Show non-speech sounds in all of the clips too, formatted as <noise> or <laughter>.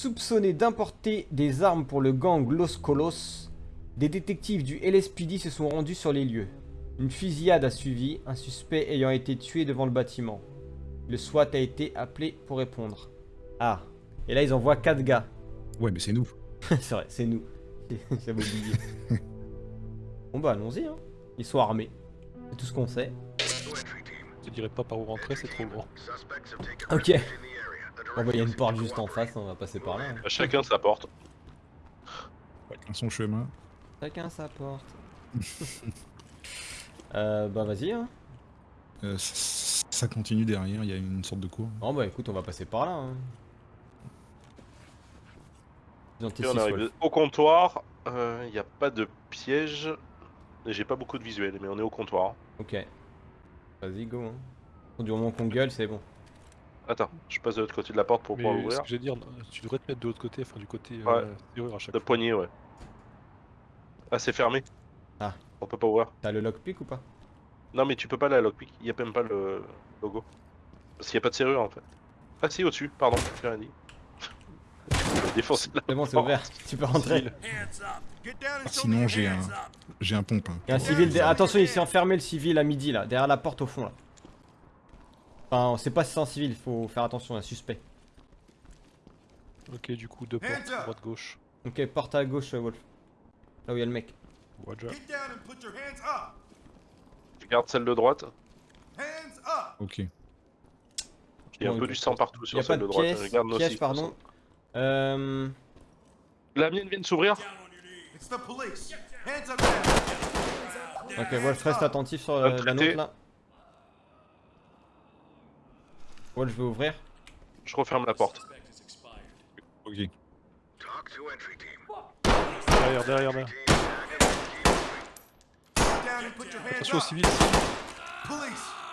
Soupçonné d'importer des armes pour le gang Los Colos, des détectives du LSPD se sont rendus sur les lieux. Une fusillade a suivi, un suspect ayant été tué devant le bâtiment. Le SWAT a été appelé pour répondre. Ah, et là ils envoient 4 gars. Ouais, mais c'est nous. <laughs> c'est vrai, c'est nous. <laughs> J'avais oublié. <laughs> bon bah allons-y, hein. ils sont armés. C'est tout ce qu'on sait. Je dirais pas par où rentrer, c'est trop grand. Ok. Bon bah il y a une porte juste en face, on va passer par là. hein. Chacun sa porte. Chacun son chemin. Chacun sa porte. <laughs> euh, bah vas-y hein. Euh, ça, ça continue derrière, il y a une sorte de cour. Bon bah écoute, on va passer par là. Hein. On arrive au comptoir. Il n'y a pas de piège. Et J'ai pas beaucoup de visuels, mais on est au comptoir. Ok. Vas-y, go. Hein. Du moment qu'on gueule, c'est bon. Attends, je passe de l'autre côté de la porte pour pouvoir Mais ce l'ouvrir. que j'allais dire, tu devrais te mettre de l'autre côté, enfin du côté Ouais. euh, serrure à chaque fois. poignet, ouais. Ah, c'est fermé. Ah. On peut pas ouvrir. T'as le lockpick ou pas? Non, mais tu peux pas aller à lockpick. Il y a même pas le logo. Parce qu'il y a pas de serrure en fait. Ah, si, au-dessus, pardon, j'ai rien dit. <laughs> Défoncer la C'est bon, c'est ouvert. Tu peux rentrer. Civil. Ah, sinon, j'ai un, j'ai un pompe. hein. Il y a un civil. derrière- Attention, il s'est enfermé le civil à midi là, derrière la porte au fond là. Enfin, on sait pas si c'est un civil, faut faire attention, un suspect. Ok, du coup, deux portes, droite-gauche. Ok, porte à gauche, euh, Wolf. Là où il y a le mec. Roger. Je garde celle de droite. Ok. Il y a un peu du sang partout sur celle de de droite. pièce, Je garde pardon. Euh... La mienne vient de s'ouvrir. Ok, Wolf, reste attentif sur euh, la note là. Wolf, je vais ouvrir. Je referme la porte. Ok. Derrière, derrière, derrière. Attention aux civils.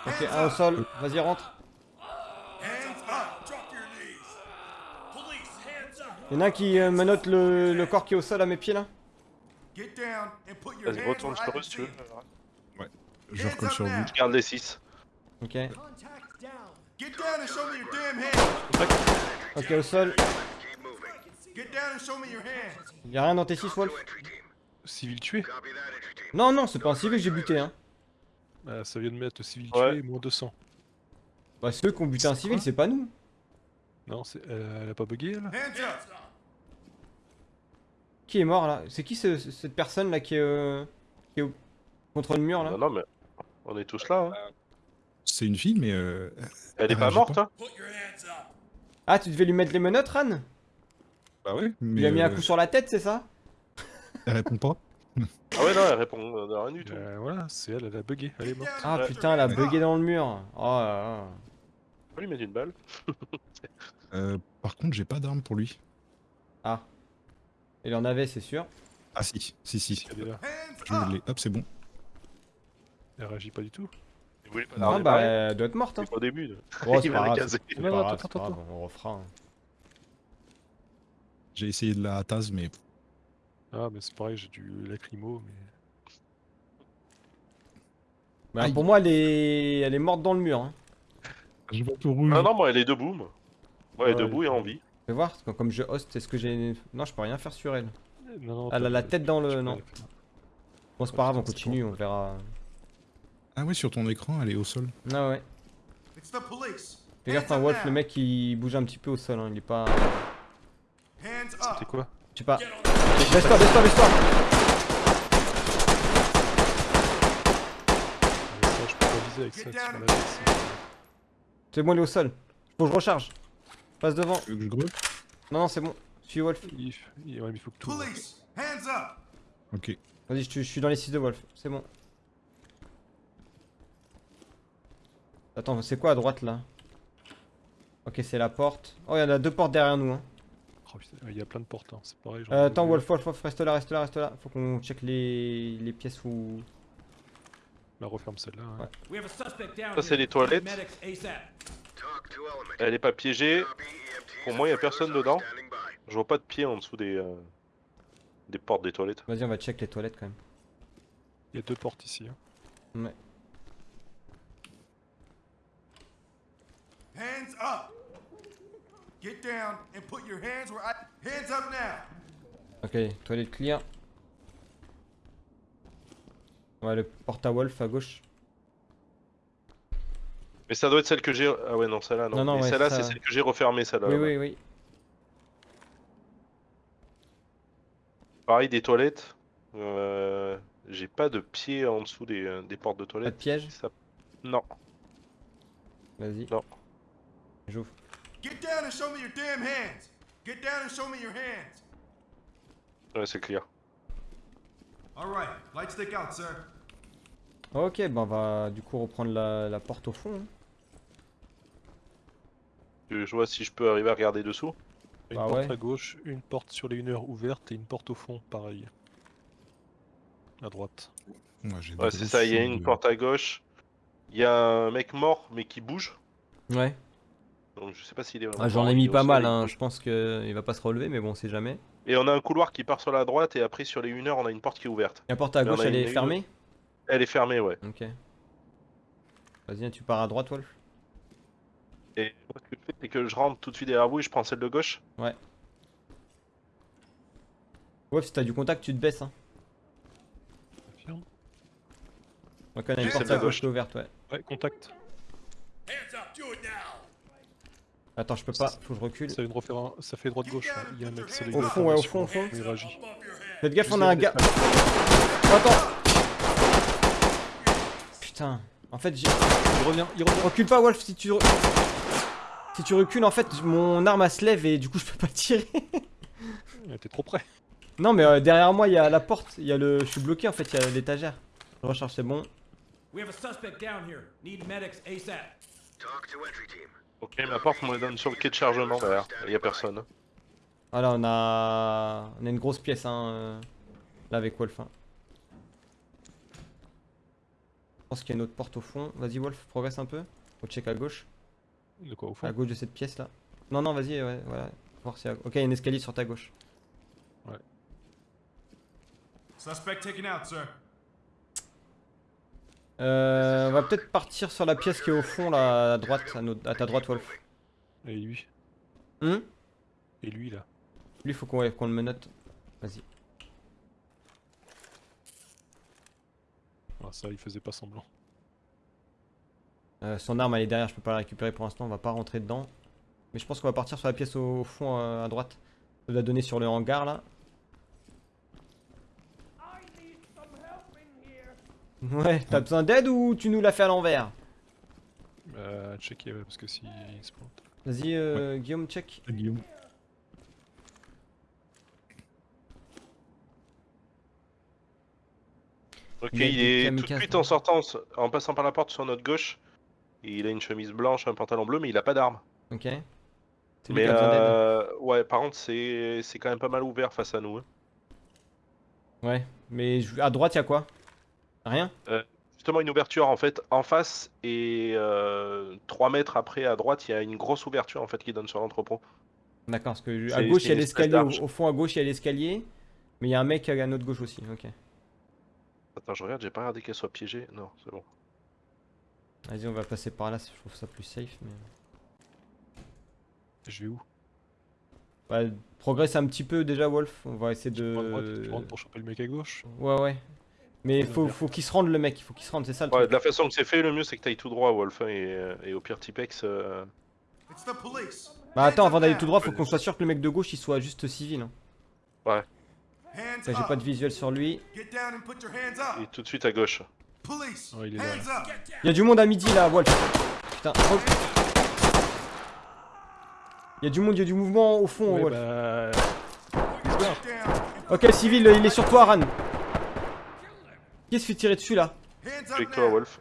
Ok, un au sol, vas-y, rentre. Y'en a un qui euh, menotte le, le corps qui est au sol à mes pieds là Vas-y, retourne sur eux si tu veux. Je recolle sur vous. Je garde les 6. Ok. Ok, au sol. Y'a rien dans tes 6 Wolf Civil tué. Non, non, c'est pas un civil que j'ai buté hein. Ah, ça vient de mettre civil Ouais. tué, moins 200. Bah, ceux qui ont buté un civil, c'est pas nous. Non, c'est, euh, elle a pas bugué elle Qui est mort là? C'est qui ce- ce- cette personne là qui est, euh, qui est au- contre le mur là? Non, non, mais on est tous là. hein. C'est une fille, mais euh, Elle est Ah, pas morte, pas. hein Ah, tu devais lui mettre les menottes, Ran? Bah ouais. Mais Il a mis un euh, coup sur la tête, c'est ça? Elle répond pas. <laughs> Ah ouais, non, elle répond euh, rien du tout. Euh, Voilà, c'est elle, elle a bugué, elle est morte. Ah Ouais. putain, elle a bugué dans le mur. Oh là là. On peut lui mettre une balle. <laughs> Euh, par contre, j'ai pas d'arme pour lui. Ah. Il en avait, c'est sûr. Ah si, si, si. Je l'ai. Hop, c'est bon. elle réagit pas du tout. Il voulait pas l'armer bah, elle doit être morte. Hein. Au début. Oh, c'est <laughs> Il va pas la grave. caser. C'est Non, pas non, grave, attends, attends, on refera. hein. J'ai essayé de la tasse, mais Ah, mais c'est pareil, j'ai du lacrymo, mais. Bah, pour moi, elle est... elle est morte dans le mur. Hein. je vois tout rouge. Ah non, moi elle est debout. moi. Ouais, elle est debout et en vie. Je vais voir, comme je host, est-ce que j'ai... Non, je peux rien faire sur elle. Non, non, Elle a la tête dans le- non. Bon, c'est pas grave, on continue, on verra. Ah ouais, sur ton écran, elle est au sol. Ah ouais. Fais gaffe, un Wolf, le mec il bouge un petit peu au sol, hein. il est pas. C'était quoi Je sais pas. Baisse-toi, baisse-toi, baisse-toi je peux pas viser avec ça. C'est bon, il est au sol. Faut que je recharge. Passe devant. Tu veux que je grotte Non, non, c'est bon. Je suis Wolf. Il, il, ouais, mais il faut que tout. Ok. Vas-y, je, je suis dans les 6 de Wolf. C'est bon. Attends, c'est quoi à droite là? Ok, c'est la porte. Oh, il y en a deux portes derrière nous. Hein. Oh, putain, il y a plein de portes, hein, c'est pareil. Euh, attends. Wolf, Wolf, Wolf, reste là, reste là, reste là. Faut qu'on check les, les pièces où. La referme celle-là. hein. Ouais. Ça, c'est les toilettes. Elle est pas piégée. Pour moi, il y a personne dedans. Je vois pas de pied en dessous des, euh, des portes des toilettes. Vas-y, on va check les toilettes quand même. Il y a deux portes ici. hein. Ouais. Get down and put your hands where I. Hands up now! Ok, toilette clear. Ouais, le porte à Wolf à gauche. Mais ça doit être celle que j'ai. Ah ouais, non, celle-là, non. Non, non, Mais ouais, celle-là, ça- c'est celle que j'ai refermée, celle-là. Oui, oui, oui. Pareil, des toilettes. Euh, J'ai pas de pied en dessous des, euh, des portes de Pas de toilettes. piège? Ça- Non. Vas-y. Non. J'ouvre. Get down and show me your damn hands! Get down and show me your hands! Ouais, c'est clair. Alright, light stick out, sir. Ok, bah on va du coup reprendre la, la porte au fond. hein. Je vois si je peux arriver à regarder dessous. Une Bah porte ouais. à gauche, une porte sur les 1 heure ouverte et une porte au fond, pareil. À droite. Ouais, j'ai Ouais, des c'est ça. Il y a une porte à gauche. Il y a un mec mort, mais qui bouge. Ouais. Donc je sais pas s'il est vraiment Ah, J'en ai mis pas mal, hein. je pense qu'il va pas se relever, mais bon, on sait jamais. Et on a un couloir qui part sur la droite, et après sur les 1 heure, on a une porte qui est ouverte. La porte à gauche, a elle une- est une- fermée Elle est fermée, ouais. Ok. Vas-y, tu pars à droite, Wolf. Et moi, ce que je fais, c'est que je rentre tout de suite derrière vous et je prends celle de gauche. Wolf, si t'as du contact, tu te baisses. Hein. Confirme. Donc on a une porte à gauche ouverte, ouais. Ouais, contact. Attends, je peux pas, faut que je recule. Ça, une fait droite-gauche. hein. Il y a un mec, c'est les Au fond, ouais, au fond, au fond. Il réagit. Faites gaffe, on a un gars. Oh, attends Putain, en fait, j'ai. Il revient, il revient. Recule pas, Wolf, si tu. Si tu recules, en fait, mon arme elle se lève et du coup, je peux pas tirer. T'es trop près. Non, mais euh, derrière moi, il y a la porte. Il y a le. Je suis bloqué en fait, il y a l'étagère. Je recharge, c'est bon. We have a suspect down here. Need medics ASAP. Ok, ma porte me donne sur le quai de chargement derrière. Il y a personne. Voilà, on a. On a une grosse pièce, hein. euh, Là, avec Wolf. hein. Je pense qu'il y a une autre porte au fond. Vas-y, Wolf, progresse un peu. Faut check à gauche. De quoi au fond À gauche de cette pièce là. Non, non, vas-y, ouais, voilà. Voir si. Ok, il y a un escalier sur ta gauche. Suspect taken out, sir. Euh, on va peut-être partir sur la pièce qui est au fond là, à droite, à, notre- à ta droite, Wolf. Et lui. Hum Et lui là. Lui, faut qu'on ouais, le menote. Vas-y. Ah, ça, il faisait pas semblant. Euh, son arme elle est derrière, je peux pas la récupérer pour l'instant, on va pas rentrer dedans. Mais je pense qu'on va partir sur la pièce au, au fond euh, à droite. Ça doit donner sur le hangar là. Ouais, t'as besoin d'aide ou tu nous l'as fait à l'envers Euh, checker ouais, parce que si il se plante. Vas-y, euh, Guillaume, check. Guillaume. Ok, Il a il est tout de suite là. en sortant, en passant par la porte sur notre gauche. Il a une chemise blanche, un pantalon bleu, mais il a pas d'arme. Ok. Mais qui a besoin d'aide. euh, ouais, par contre, c'est c'est quand même pas mal ouvert face à nous. hein. Ouais, mais à droite, y'a quoi? Rien Justement, une ouverture en fait en face et 3 mètres après à droite, il y a une grosse ouverture en fait qui donne sur l'entrepôt. D'accord, parce que à gauche, il y a l'escalier. Au, fond, à gauche, il y a l'escalier. Mais il y a un mec à notre gauche aussi. Ok. Attends, je regarde, j'ai pas regardé qu'elle soit piégée. Non, c'est bon. Vas-y, on va passer par là, je trouve ça plus safe. Mais... Je vais où? Ouais, progresse un petit peu déjà, Wolf. On va essayer Tu prends à droite, de. tu rentres pour choper le mec à gauche? Ouais, ouais. Mais faut, faut qu'il se rende le mec, il faut qu'il se rende, c'est ça le Ouais, truc. de la façon que c'est fait, le mieux c'est que t'ailles tout droit, Wolf. hein, et, et au pire, Tipex. euh. Bah attends, avant d'aller tout droit, faut qu'on soit sûr que le mec de gauche il soit juste civil. Hein. Ça, J'ai pas de visuel sur lui. Get down and put your hands et tout de suite à gauche. Police. Ouais, il est là, Hands up. Il y a du monde à midi là, Wolf. Putain. oh. Il y a du monde, il y a du mouvement au fond, Ouais, Wolf. bah... Ok, civil, il est sur toi, Ran. Qui se fait tirer dessus là Avec toi. Wolf.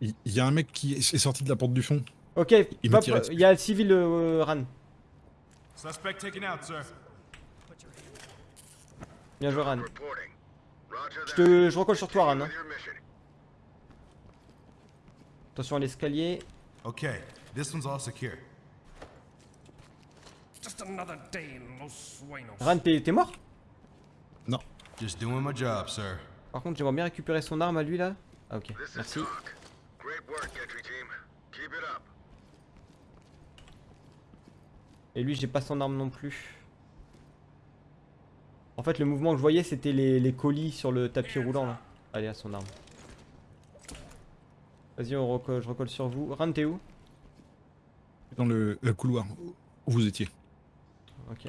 Il y a un mec qui est sorti de la porte du fond. Ok, Il m'a tiré dessus. il y a le civil euh, Ran. Suspect taken out, sir. Bien joué, Ran. Je te, je recolle sur toi, Ran. hein. Attention à l'escalier. Okay, this one's all secure. Just another day in Los Sueños. Ran, t'es t'es mort? Non. Just doing my job, sir. Par contre, j'aimerais bien récupérer son arme à lui là. Ah, ok, merci. Et lui, j'ai pas son arme non plus. En fait, le mouvement que je voyais, c'était les, les colis sur le tapis roulant là. Allez, à son arme. Vas-y, recolle, je recolle sur vous. Ran, t'es où? Dans le, le couloir où vous étiez. Ok.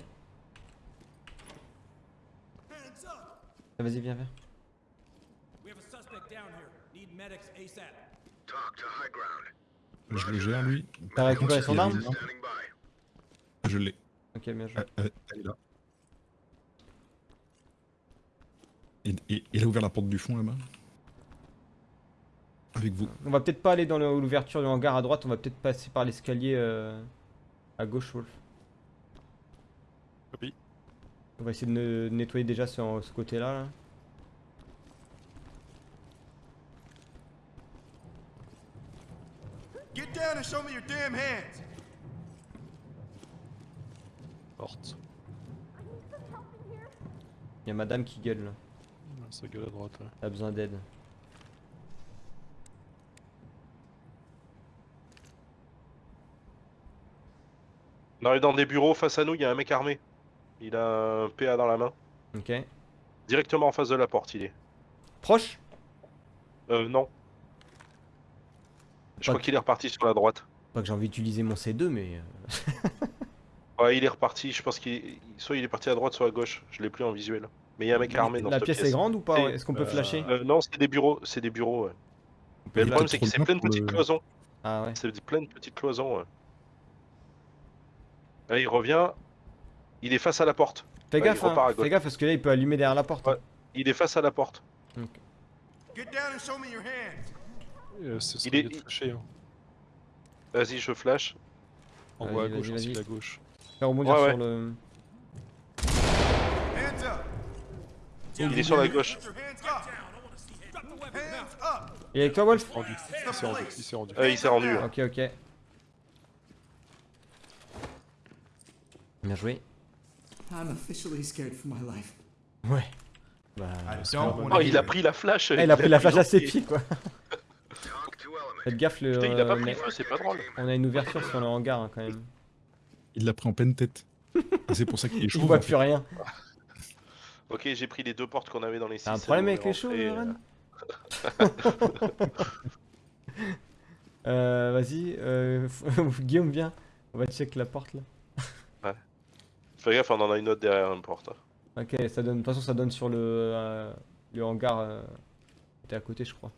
Ah, Vas-y, viens, viens. We have a suspect down here. Need medics ASAP. Je le gère lui. T'as récupéré son arme. Je l'ai. Ok, bien joué. Euh, euh, Elle est là. Et, et- il a ouvert la porte du fond là-bas. Avec vous. On va peut-être pas aller dans l'ouverture du hangar à droite, on va peut-être passer par l'escalier euh, à gauche, Wolf. Copie. On va essayer de ne- nettoyer déjà ce, ce côté-là. là. Down and show me your damn hands. Porte. Il y a madame qui gueule là. Ça gueule à droite. ouais. A besoin d'aide. On arrive dans des bureaux face à nous, il y a un mec armé. Il a un PA dans la main. Ok. Directement en face de la porte, il est. Proche? Euh, non. Je crois qu'il est reparti sur la droite. Pas que j'ai envie d'utiliser mon C2, mais. euh, <laughs> Ouais, il est reparti. Je pense qu'il il- soit il est parti à droite, soit à gauche. Je l'ai plus en visuel. Mais il y a un mec armé dans La cette pièce pièce. est grande ou pas Est-ce qu'on peut euh, flasher Euh, non, c'est des bureaux. C'est des bureaux. Ouais. Mais le problème, c'est que c'est plein de petites cloisons. Ah ouais. C'est plein de petites cloisons. Ouais. Là, il revient. Il est face à la porte. Fais gaffe, hein. Fais gaffe parce que là il peut allumer derrière la porte. Ouais. Il est face à la porte. Get down and show me your hands. Euh, ce Il est- de flasher, hein. Vas-y, je flash. En Vas-y, haut à gauche, vas-y. aussi à gauche. Faire rebondir Ouais, sur ouais. le. Il est sur la gauche. Il est avec toi, Wolf Rendu. Il s'est rendu. Il s'est rendu. Euh, il s'est rendu. hein. Ok, ok. Bien joué. I'm officially scared for my life. Ouais. Bah. Mal. want Oh, il a pris la flash. Ah, il a pris la flash à ses pieds quoi. Faites gaffe, le, Putain, il a pas euh, pris feu, c'est pas drôle. on a une ouverture sur le hangar hein, quand même. Il l'a pris en pleine tête. C'est pour ça qu'il est <laughs> chaud. Il voit en fait. plus rien. <laughs> Ok, j'ai pris les deux portes qu'on avait dans les six. T'as un problème avec les chauds, rentré, Ren <laughs> Euh, Vas-y, euh, Guillaume, viens. On va check la porte là. Fais gaffe, on en a une autre derrière une porte. Ok, ça donne. De toute façon, ça donne sur le, euh, le hangar. Euh, T'es à côté, je crois.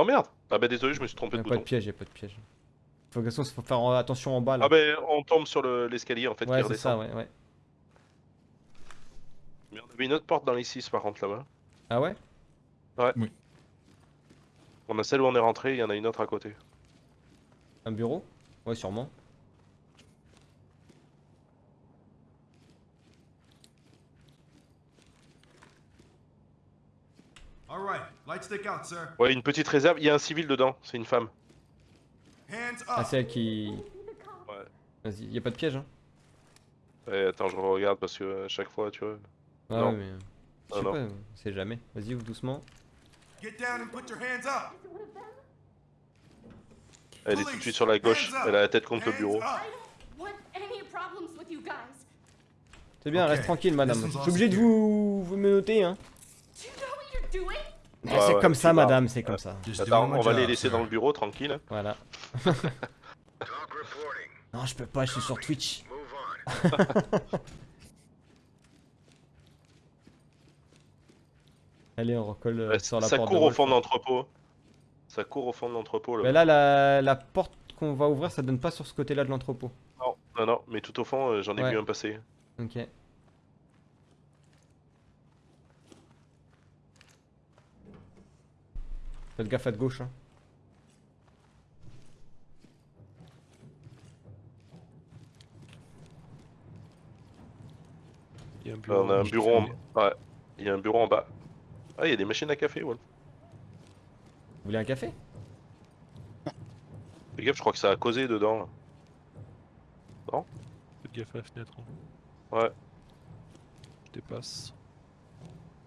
Oh merde Ah bah désolé, je me suis Y trompé a de pas de bouton. piège, y a pas de piège. Faut, de toute façon, faut faire attention en bas là. Ah bah on tombe sur le- l'escalier en fait ouais, qui c'est ça, redescend. ouais, ouais. Mais on avait une autre porte dans les 6 par contre là-bas. Ah ouais? On a celle où on est rentré, il y en a une autre à côté. Un bureau? Ouais, sûrement. All right. Light stick out, sir. Ouais, une petite réserve, il y a un civil dedans, c'est une femme. Hands Ah, c'est elle qui. Ouais. Vas-y, y a pas de piège, hein Ouais, attends, je regarde parce que à chaque fois, tu vois. Ouais, Non. ouais, mais. Je Ah, sais non. pas, on sait jamais. Vas-y, ouvre doucement. Get down and put your hands up. Elle est tout de suite sur la gauche, elle a la tête contre le bureau. C'est bien, reste tranquille, madame. Je suis obligé de vous, vous me noter, hein. Ouais, c'est ouais, comme ça, madame, c'est comme ça. Attends, on va les laisser dans le bureau tranquille. Voilà. <laughs> non, je peux pas, je suis sur Twitch. <laughs> Allez, on recolle euh, Ouais, sur la ça porte. court de au fond de l'entrepôt. Ça court au fond de l'entrepôt là. Mais là, la, la porte qu'on va ouvrir, ça donne pas sur ce côté-là de l'entrepôt. Non, non, non, mais tout au fond, euh, j'en ai Ouais. vu un passer. Ok. Faites gaffe à de gauche. Hein. Il y a un bureau. on a un bureau en... Ouais, il y a un bureau en bas. Ah, il y a des machines à café, ouais. Vous voulez un café? Fais gaffe, je crois que ça a causé dedans. là. Faites gaffe à la fenêtre. hein. Ouais. Je dépasse.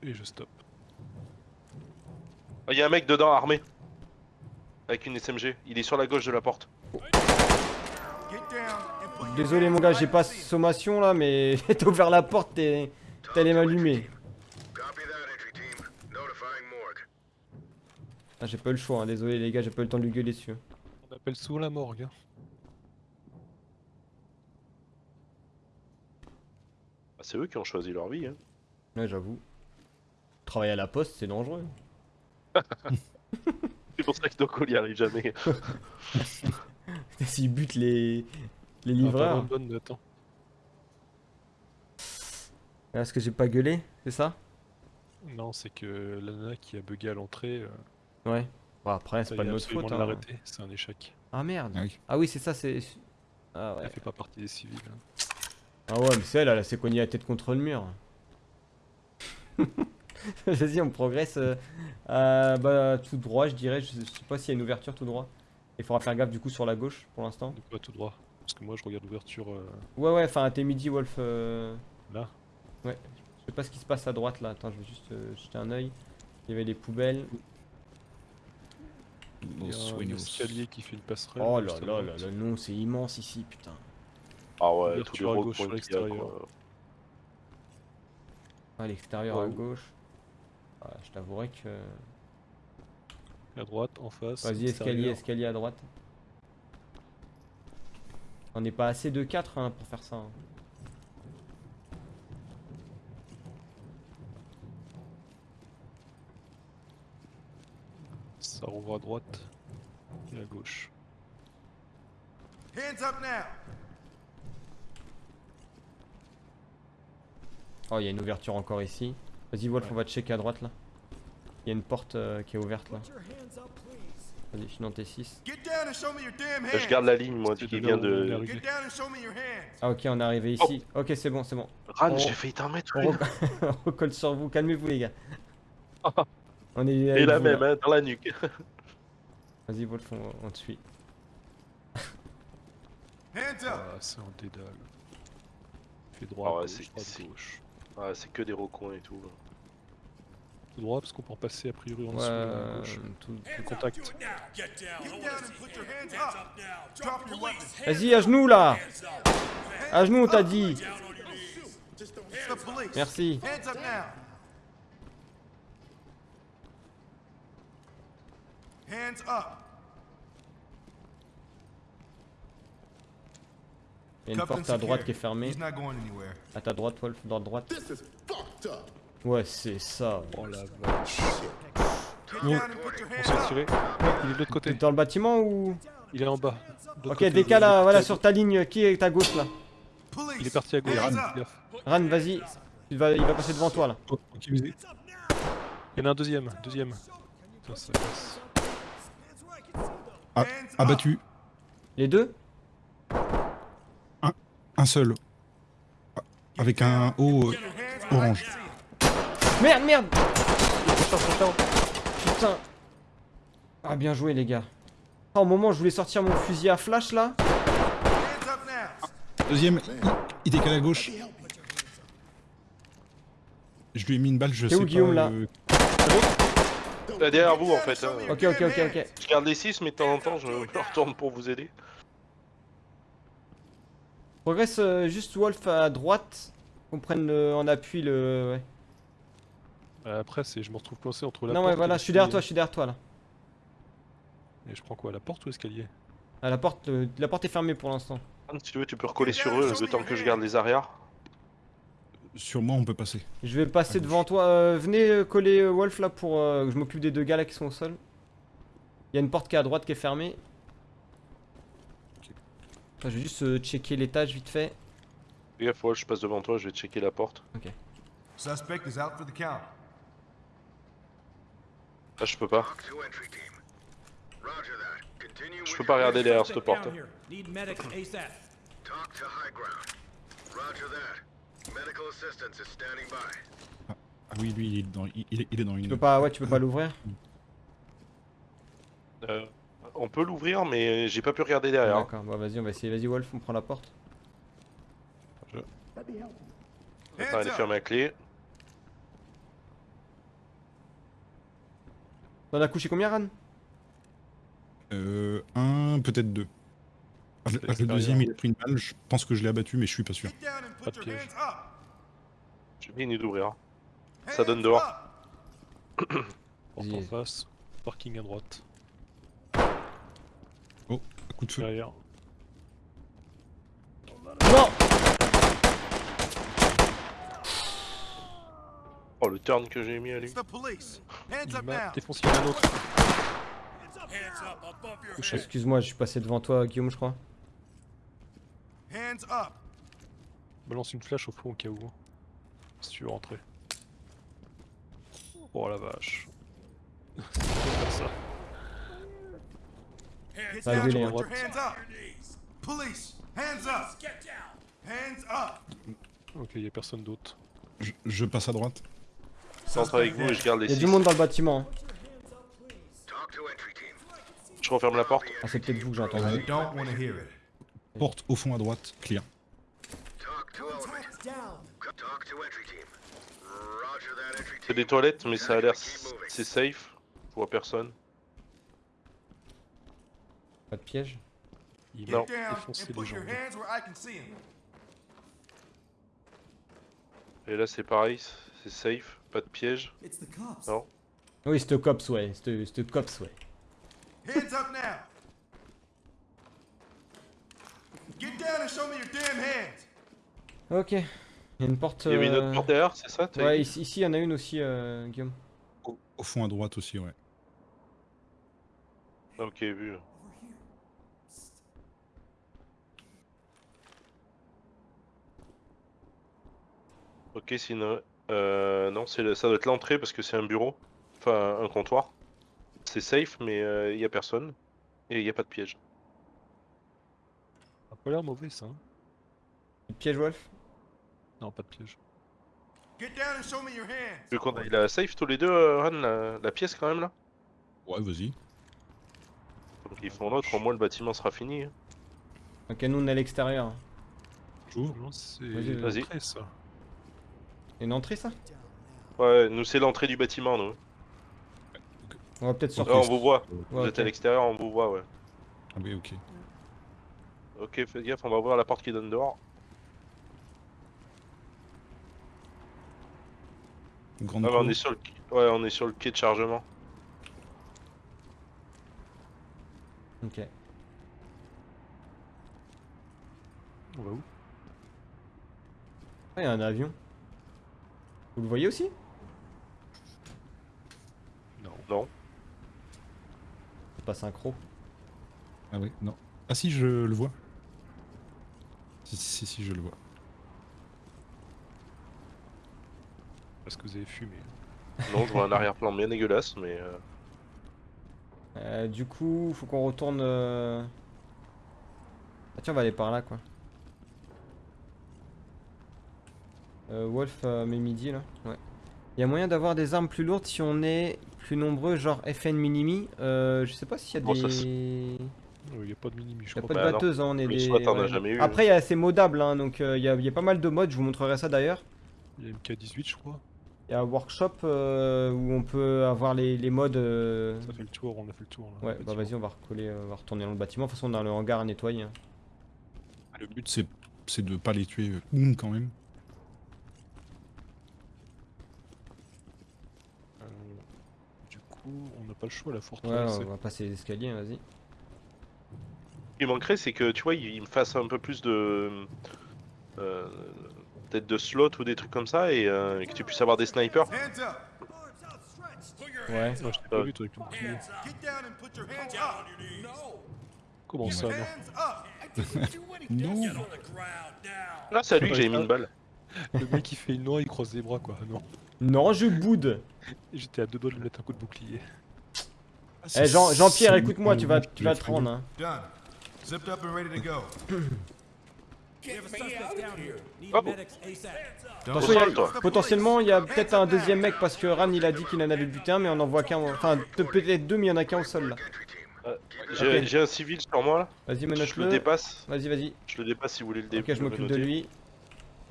Et je stoppe. Il y a un mec dedans armé. Avec une SMG. Il est sur la gauche de la porte. Désolé mon gars, j'ai pas sommation là, mais <laughs> t'as ouvert la porte, t'es t'es allé m'allumer. Copy that, entry team. Notifying morgue. Ah, j'ai pas eu le choix, hein. désolé les gars, j'ai pas eu le temps de lui gueuler dessus. On appelle sous la morgue. hein. Ah, c'est eux qui ont choisi leur vie. Hein. Ouais, j'avoue. Travailler à la poste, c'est dangereux. <laughs> C'est pour ça que Doco n'y arrive jamais. <laughs> S'ils butent les, les Ah, livreurs. attends. Est-ce que j'ai pas gueulé C'est ça? Non, c'est que la nana qui a bugué à l'entrée, euh, Ouais. Bon, après, c'est pas de notre faute. hein. C'est un échec. Ah merde. Ah oui. Ah oui, c'est ça, c'est. Ah ouais. Elle fait pas partie des civils. hein. Ah ouais, mais c'est elle, elle s'est cognée la tête contre le mur. <laughs> <laughs> Vas-y, on progresse. euh, euh, bah, tout droit, je dirais. Je sais, je sais pas s'il y a une ouverture tout droit. Il faudra faire gaffe du coup sur la gauche pour l'instant. Quoi tout droit Parce que moi je regarde l'ouverture euh, Ouais, ouais, enfin, t'es midi, Wolf. euh, là. Je sais pas ce qui se passe à droite là. Attends, je vais juste euh, jeter un œil. Il y avait les poubelles. Il y a un escalier qui fait une passerelle. Oh là à là là là, non, c'est immense ici, putain. Ah ouais, les Ouverture à gauche sur l'extérieur. Ah, l'extérieur à gauche. Je t'avouerai que. À droite, en face. Vas-y, escalier, escalier à droite. On n'est pas assez de 4 hein, pour faire ça. hein. Ça rouvre à droite et à gauche. Hands up now. Oh, il y a une ouverture encore ici. Vas-y, Wolf, on va checker à droite là. Il y a une porte euh, qui est ouverte là. Vas-y, je suis dans T6. Get down and show me your damn Là, hands. je garde la ligne, moi, qui de vient de. Ah, ok, on est arrivé ici. Ok, c'est bon, c'est bon. Ran, Oh. j'ai failli t'en mettre On, <laughs> on recolle sur vous. Calmez-vous, les gars. <laughs> On est. Et la vous, là. même, hein, dans la nuque. <laughs> Vas-y, Wolf, on, on te suit. Ah, c'est un dédale. Fais droit, Ah ouais, gauche, droite, gauche. Ah, c'est que des recoins et tout. Tout droit parce qu'on peut en passer a priori en Ouais, dessous. euh, gauche. tout- Le contact. Vas-y, à genoux là. À genoux, on t'a dit. Merci. Il y a une porte à droite qui est fermée. À ta droite, Wolf, dans la droite. Ouais, c'est ça. Oh la vache. On s'est tiré. Il est de l'autre T'es côté. dans le bâtiment ou? Il est en bas. Ok, côté, décale là, voilà, sur ta ligne. Qui est à gauche là? Il est parti à gauche. Gaffe. Ran, vas-y. Il va, il va passer devant toi là. Oh. Il y en a un deuxième. Deuxième. Ça, ça passe. Ah, abattu. Les deux? Un seul. Ah, Avec un haut euh, orange. Merde, merde Putain Ah, bien joué les gars. Ah, au moment où je voulais sortir mon fusil à flash là. Deuxième, il, décale à gauche. Je lui ai mis une balle, je T'es sais où, pas. Guillaume, là euh, Là, derrière vous, en fait. hein. Ok, ok, ok, ok. Je garde les 6, mais de temps en temps, je me retourne pour vous aider. Progresse euh, juste Wolf à droite. Qu'on prenne le- en appui le. Ouais. Euh, Après, c'est je me retrouve coincé entre la Non, porte ouais, et voilà, je suis derrière toi, je suis derrière toi là. Et je prends quoi La porte ou l'escalier? Ah, la porte, euh, la porte est fermée pour l'instant. Si tu veux, tu peux recoller sur eux le temps que je garde les arrières. Sur moi, on peut passer. Je vais passer À devant toi. euh, venez euh, coller euh, Wolf là pour euh, que je m'occupe des deux gars là qui sont au sol. Il y a une porte qui est à droite qui est fermée. Je vais juste euh, checker l'étage vite fait. Fais gaffe, ouais, je passe devant toi, je vais checker la porte. Suspect is out for the count. Là, je peux pas. Je peux pas regarder derrière cette porte. standing by. Ah oui, lui, il est dans, il, il est, dans Tu une. peux pas, ouais, tu peux pas l'ouvrir? Euh, on peut l'ouvrir, mais j'ai pas pu regarder derrière. D'accord, bah vas-y, on va essayer. Vas-y Wolf, on prend la porte. Attends, elle est fermée à clé. T'en as couché combien Ran? Euh, un, peut-être deux. Le deuxième, il a pris une balle. Je pense que je l'ai abattu, mais je suis pas sûr. Pas de piège. J'ai mis une d'ouvrir. Ça donne dehors. Porte en face. Parking à droite. Oh, un coup de feu. Derrière. Oh, le turn que j'ai mis à lui. Il up m'a défoncé il un autre. Excuse-moi, je suis passé devant toi, Guillaume, je crois. Hands up. Balance une flash au fond au cas où. Si tu veux rentrer. Oh la vache. Ça. Get Ça a down gueulé, and hein. put your hands up. Police. Hands up. Get down. Hands up. Ok, y a personne d'autre. Je, je passe à droite. Je rentre avec vous et je garde les Il y a 6. du monde dans le bâtiment. hein. Je referme la porte. Ah, c'est peut-être vous que it. Porte au fond à droite, clear. C'est des toilettes, mais ça a l'air. C'est safe. Je vois personne. Pas de piège. Il Non. défoncé les them. Et là, c'est pareil. C'est safe. Pas de piège. It's the cops. Non. Oui, c'était cops, ouais. C'était c'était cops, ouais. Hands up now. Get down and show me your damn hands. Ok. Il y a une porte. Il y avait une autre euh, porte derrière, c'est ça Ouais, ici, ici, il y en a une aussi, euh, Guillaume. Au, au fond à droite aussi, ouais. Ok, vu. Ok, c'est une. Euh, non, c'est le- ça doit être l'entrée parce que c'est un bureau. Enfin, un comptoir. C'est safe, mais il y a personne. Et il n'y a pas de piège. Ça a pas l'air mauvais ça. hein. Piège, Wolf? Non, pas de piège. Get down and show me your hands. Tu veux qu'on aille la safe tous les deux, euh, Ran, la, la pièce quand même là Ouais, vas-y. Donc ils font l'autre, au moins le bâtiment sera fini. hein. Ok, nous, on est à l'extérieur. Non, c'est Vas-y, vas-y. l'entrée, ça. Il y a une entrée, ça? Ouais, nous c'est l'entrée du bâtiment, nous. On va peut-être sortir. Là, on vous voit. Vous Ouais, êtes à l'extérieur, on vous voit, ouais. Ah oui, ok. Ok, fais gaffe, on va ouvrir la porte qui donne dehors. Grande Ah, bah, on est sur le, ouais, on est sur le quai de chargement. Ok. On va où? Ah, il y a un avion. Vous le voyez aussi? Non. Non. C'est pas synchro. Ah oui, non. Ah si, je le vois. Si, si, si, je le vois. Parce que vous avez fumé. Non, je vois un arrière-plan bien dégueulasse, mais. euh, Euh, du coup, faut qu'on retourne. euh, Ah, tiens, on va aller par là, quoi. Euh, Wolf euh, met midi là. Ouais. Il y a moyen d'avoir des armes plus lourdes si on est plus nombreux, genre FN Minimi. Euh, je sais pas s'il y a Bon, des. Il n'y a pas de minimi, je Il y a crois. pas de Bah, non. batteuse, hein, on est Le des. SWAT, on a jamais eu, hein. Après, il y a- c'est modable, hein, donc euh, il y, a, il y a pas mal de modes. Je vous montrerai ça d'ailleurs. Il y a MK18, je crois. Il y a un workshop euh, où on peut avoir les, les modes. euh, Ça fait le tour, on a fait le tour. Là, Ouais, le bah vas-y, on va recoller, euh, on va retourner dans le bâtiment. De toute façon, on a le hangar à nettoyer. hein. Le but, c'est c'est de pas les tuer euh, quand même. Euh, du coup, on n'a pas le choix, la Ouais, retraverser. on va passer les escaliers, vas-y. Ce qui manquerait, c'est que tu vois, il il me fasse un peu plus de. euh, Peut-être de slot ou des trucs comme ça et euh, que tu puisses avoir des snipers. Ouais. Non, je t'ai pas Euh, vu, toi, avec le bouclier. Get down and put your hands up. Comment ça, non Là, c'est à lui que j'ai mis une balle. <laughs> Le mec, il fait une noix, il croise les bras, quoi. Non. Non, je boude. J'étais à deux doigts de lui mettre un coup de bouclier. Eh, Jean- Jean-Pierre, écoute-moi, tu vas, tu vas te rendre. Hein. Oh. Attention, il y a- Au sol, toi. potentiellement, il y a peut-être un deuxième mec parce que Ran il a dit qu'il en avait buté un, mais on en voit qu'un. Enfin, pe- peut-être deux, mais il y en a qu'un au sol là. Euh, J'ai un civil sur moi là. Vas-y, Je le menote-le. dépasse. Vas-y, vas-y. Je le dépasse si vous voulez le dé- Ok, je m'occupe de lui.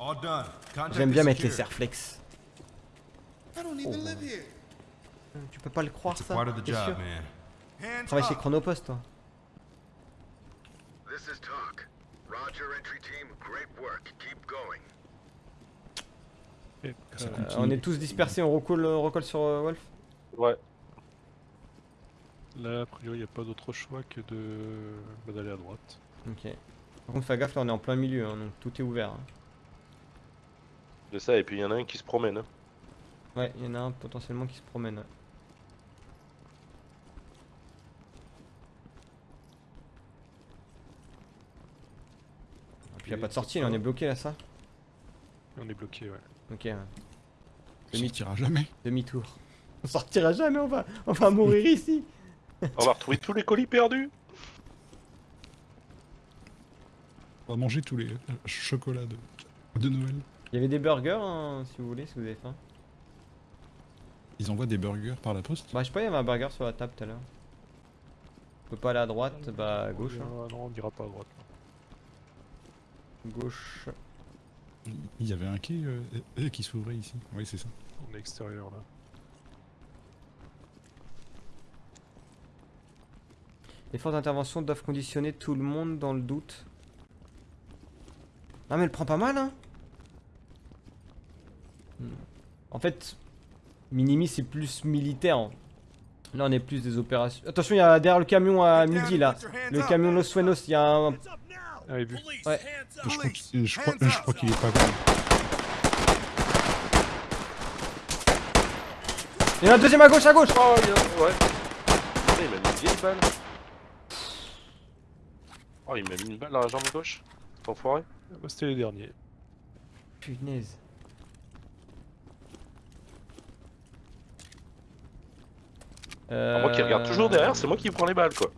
All done. Contact J'aime bien mettre les serflex. I don't even live here. Tu peux pas le croire ça T'es sûr Travaille chez. Chronopost toi. This is talk. Roger, entry team. Great work. Keep going. Et, Ça Euh, continue. on est tous dispersés, on recolle, on recolle sur euh, Wolf Ouais. Là, a priori, il n'y a pas d'autre choix que de bah, d'aller à droite. Ok. Par contre, fais gaffe, là on est en plein milieu, hein, donc tout est ouvert. hein. C'est ça, et puis il y en a un qui se promène. hein. Ouais, il y en a un potentiellement qui se promène. ouais. Et puis y a pas de sortie, là on est bloqué là, ça? On est bloqué, ouais. Ok, ouais. On sortira jamais. demi-tour. On sortira jamais, on va, on va mourir <laughs> ici On va retrouver tous les colis perdus. On va manger tous les euh, chocolats de, de Noël. Il y avait des burgers, hein, si vous voulez, si vous avez faim. Ils envoient des burgers par la poste? Bah, je sais pas, il y avait un burger sur la table tout à l'heure. On peut pas aller à droite, bah à gauche. hein. Ah, non, on n'ira pas à droite. Gauche. Il y avait un quai euh, euh, qui s'ouvrait ici. Oui, c'est ça. On est extérieur là. Les forces d'intervention doivent conditionner tout le monde dans le doute. Non mais elle prend pas mal hein. En fait, Minimi c'est plus militaire. Là on est plus des opérations. Attention, il y a derrière le camion à midi là. Le camion Los Suenos, il y a un... Ah. Ouais. Je crois qu'il je crois, Hands je up. crois qu'il est pas bon. Il y en a un deuxième à gauche, à gauche Oh, il y a- ouais. Putain, il m'a mis une vieille balle. Oh, il m'a mis une balle dans la jambe gauche. Enfoiré. Ah, bah, C'était les derniers. Punaise. Moi qui regarde toujours Euh, derrière, c'est moi qui prends les balles quoi.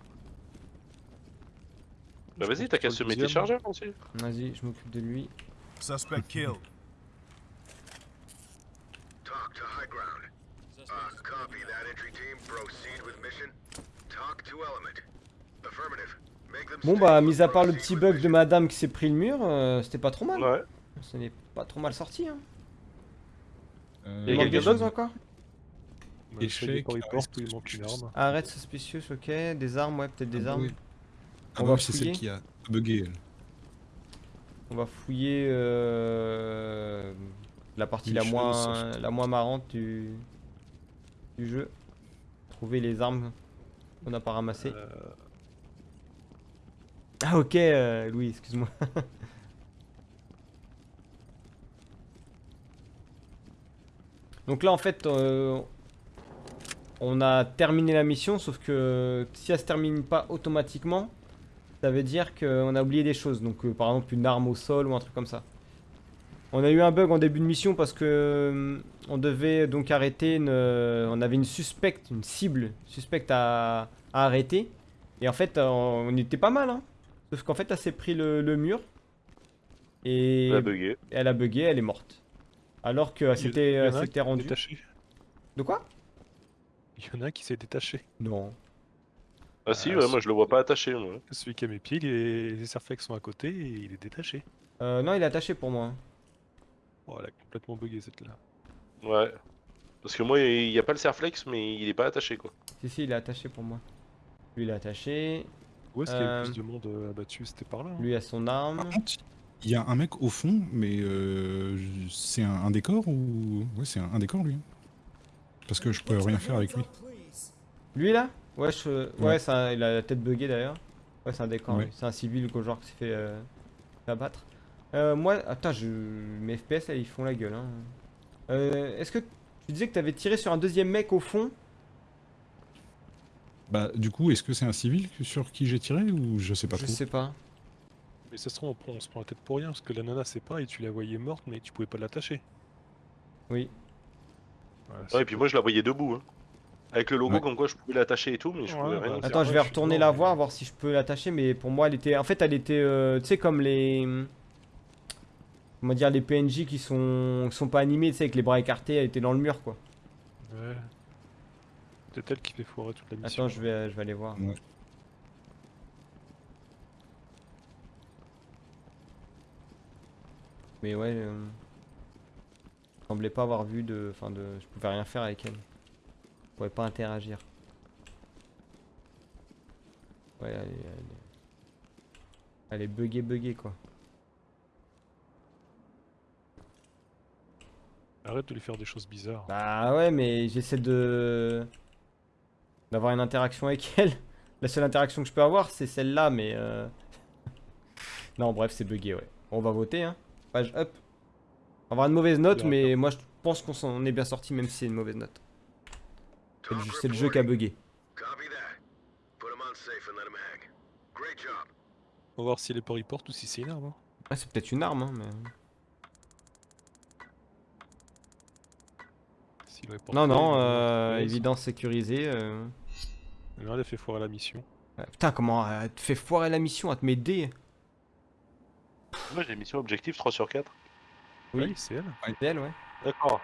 Bah vas-y, t'as qu'à le semer tes chargeurs aussi. Vas-y, je m'occupe de lui. Suspect <laughs> killed. Talk to high ground. Uh, copy that entry team. Proceed with mission. Talk to element. Affirmative. Make them Bon bah, mis à part le petit bug de madame qui s'est pris le mur, euh, c'était pas trop mal. Ouais. Ce n'est pas trop mal sorti. Hein. Euh, Il y a manque quelqu'un des choses d'autre encore? Bah, il ah, porte ou il manque une arme. Arrête suspicious, ok. Des armes, ouais, peut-être des Ah, armes. Ah On bah c'est fouiller. celle qui a bugué. On va fouiller euh, la partie la moins, la moins marrante du, du jeu. Trouver les armes qu'on n'a pas ramassées. Euh, Ah ok, euh, Louis, excuse-moi. <laughs> Donc là en fait, euh, on a terminé la mission, sauf que si elle se termine pas automatiquement, ça veut dire qu'on a oublié des choses. Donc euh, par exemple une arme au sol ou un truc comme ça. On a eu un bug en début de mission parce que euh, on devait donc arrêter une, euh, on avait une suspecte, une cible suspecte à, à arrêter. Et en fait, euh, on était pas mal, hein. Sauf qu'en fait, elle s'est pris le, le mur. Et Il a bugué. elle a bugué, elle est morte. Alors s'était s'est rendue. Détaché. De quoi? Il y en a un qui s'est détaché. Non. Ah si, Ah, ouais, moi je le vois pas attaché. Moi. Celui qui a mes pieds, il est- les serflex sont à côté et il est détaché. Euh, non, il est attaché pour moi. Oh, elle a complètement bugué cette là. Ouais. Parce que moi, il y a pas le serflex, mais il est pas attaché quoi. Si, si, il est attaché pour moi. Lui, il est attaché. Où est-ce qu'il y a Euh, eu plus de monde euh, abattu? C'était par là. hein. Lui a son arme. Par contre, il y a un mec au fond, mais euh, c'est un, un décor ou. Ouais, c'est un, un décor lui. Parce que je peux rien faire avec lui. Lui là? Ouais, je... ouais, Ouais. un- il a la tête buggée d'ailleurs. Ouais, c'est un décor. Ouais. C'est un civil qu'au genre qui s'est fait, euh, fait abattre. Euh, moi, attends, je... mes FPS là, ils font la gueule. Hein. Euh, Est-ce que tu disais que t'avais tiré sur un deuxième mec au fond? Bah, du coup, est-ce que c'est un civil sur qui j'ai tiré ou je sais pas Je trop? sais pas. Mais ça se trouve, on, prend- on se prend la tête pour rien parce que la nana c'est pas et tu la voyais morte mais tu pouvais pas l'attacher. Oui. Ouais, et puis moi je la voyais debout. Hein. Avec le logo Ouais. comme quoi je pouvais l'attacher et tout, mais je Ouais, pouvais bah, rien faire. Attends, je vais retourner la voir, voir si je peux l'attacher, mais pour moi, elle était. En fait, elle était. euh, tu sais, comme les. Comment dire, les PNJ qui sont, qui sont pas animés, tu sais, avec les bras écartés, elle était dans le mur, quoi. Ouais. C'est elle qui fait foirer toute la mission. Attends, je vais, je vais aller voir. Ouais. Mais ouais. Euh... Je semblais pas avoir vu de. Enfin, de. Je pouvais rien faire avec elle. Je pouvais pas interagir. Ouais, elle est- elle est- Elle est buggée, buggée quoi. Arrête de lui faire des choses bizarres. Bah ouais, mais j'essaie de. d'avoir une interaction avec elle. <laughs> La seule interaction que je peux avoir, c'est celle-là, mais. euh, <laughs> Non, bref, c'est buggé, ouais. On va voter, hein. Page up. On va avoir une mauvaise note, mais moi je pense qu'on s'en est bien sorti, même si c'est une mauvaise note. C'est le, jeu qui a bugué. On va voir si les ports y portent ou si c'est une arme. hein. Ah, c'est peut-être une arme, hein, mais. Non, pas, non, euh, évidence sécurisée. euh. Là, elle a fait foirer la mission. Putain, comment elle te fait foirer la mission, elle te met D. Moi j'ai mission objectif 3 sur 4. Oui. Ouais, c'est elle. C'est elle, ouais. D'accord.